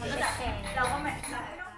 我的นก็จ